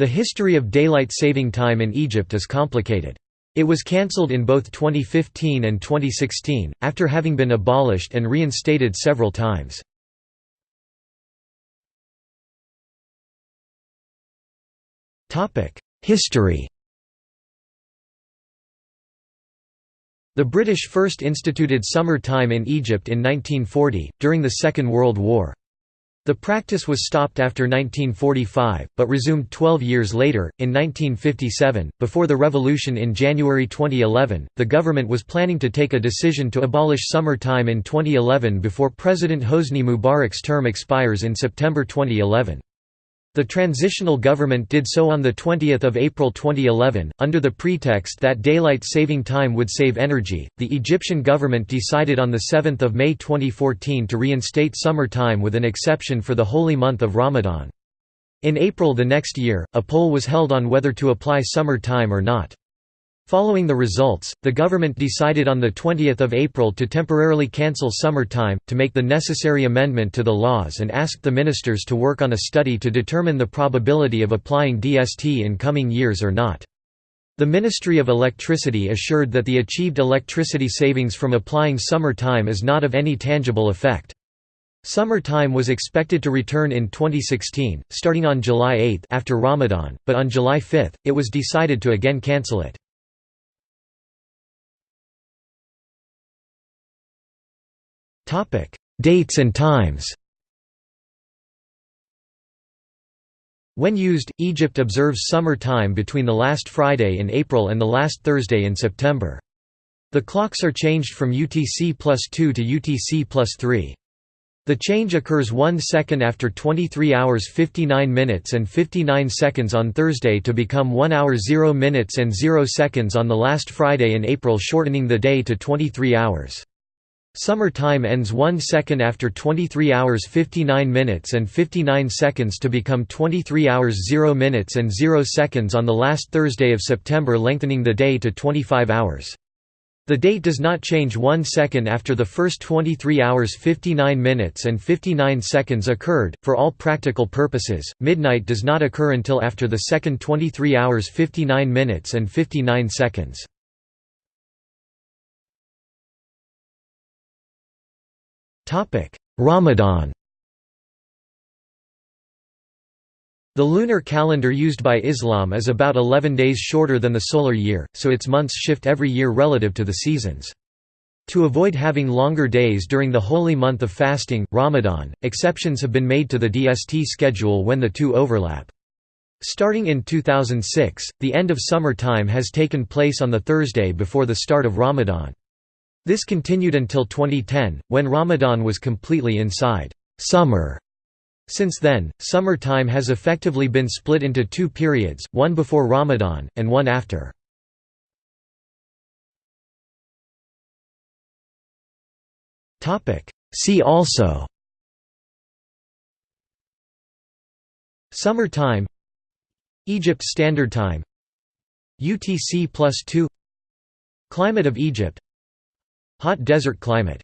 The history of daylight saving time in Egypt is complicated. It was cancelled in both 2015 and 2016, after having been abolished and reinstated several times. History The British first instituted summer time in Egypt in 1940, during the Second World War. The practice was stopped after 1945, but resumed 12 years later, in 1957. Before the revolution in January 2011, the government was planning to take a decision to abolish summer time in 2011 before President Hosni Mubarak's term expires in September 2011. The transitional government did so on 20 April 2011, under the pretext that daylight saving time would save energy. The Egyptian government decided on 7 May 2014 to reinstate summer time with an exception for the holy month of Ramadan. In April the next year, a poll was held on whether to apply summer time or not. Following the results, the government decided on 20 April to temporarily cancel summer time, to make the necessary amendment to the laws and asked the ministers to work on a study to determine the probability of applying DST in coming years or not. The Ministry of Electricity assured that the achieved electricity savings from applying summer time is not of any tangible effect. Summer time was expected to return in 2016, starting on July 8 after Ramadan, but on July 5, it was decided to again cancel it. Dates and times When used, Egypt observes summer time between the last Friday in April and the last Thursday in September. The clocks are changed from UTC plus 2 to UTC plus 3. The change occurs 1 second after 23 hours 59 minutes and 59 seconds on Thursday to become 1 hour 0 minutes and 0 seconds on the last Friday in April shortening the day to 23 hours. Summer time ends 1 second after 23 hours 59 minutes and 59 seconds to become 23 hours 0 minutes and 0 seconds on the last Thursday of September lengthening the day to 25 hours. The date does not change 1 second after the first 23 hours 59 minutes and 59 seconds occurred. For all practical purposes, midnight does not occur until after the second 23 hours 59 minutes and 59 seconds. Ramadan The lunar calendar used by Islam is about 11 days shorter than the solar year, so its months shift every year relative to the seasons. To avoid having longer days during the holy month of fasting, Ramadan, exceptions have been made to the DST schedule when the two overlap. Starting in 2006, the end of summer time has taken place on the Thursday before the start of Ramadan. This continued until 2010, when Ramadan was completely inside summer. Since then, summer time has effectively been split into two periods, one before Ramadan, and one after. See also Summer time Egypt Standard Time UTC plus 2 Climate of Egypt Hot desert climate